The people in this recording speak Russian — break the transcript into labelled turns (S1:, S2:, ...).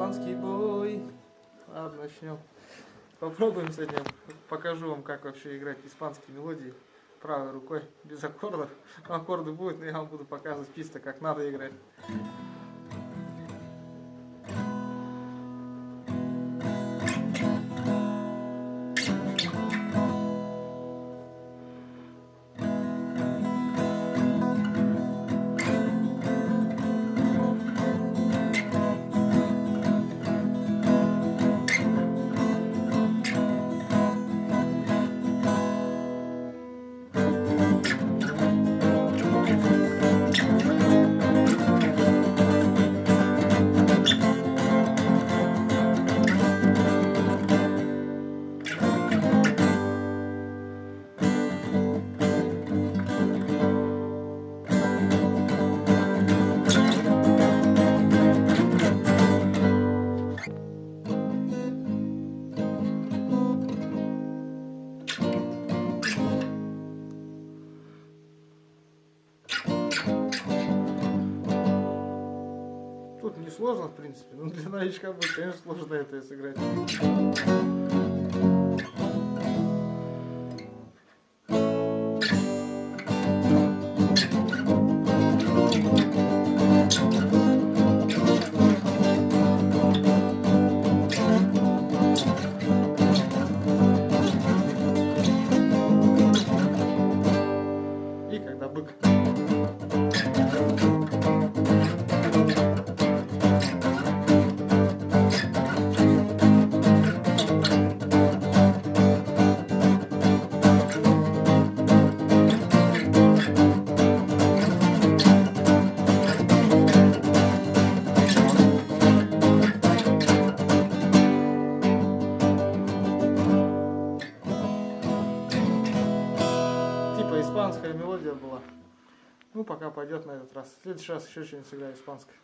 S1: Испанский бой. Ладно, начнем. Попробуем сегодня. Покажу вам, как вообще играть испанские мелодии правой рукой, без аккордов. Аккорды будут, но я вам буду показывать чисто, как надо играть. Тут не сложно, в принципе. Ну, для новичка будет, конечно, сложно это сыграть. Испанская мелодия была. Ну, пока пойдет на этот раз. В следующий раз еще что-нибудь сыграю испанское.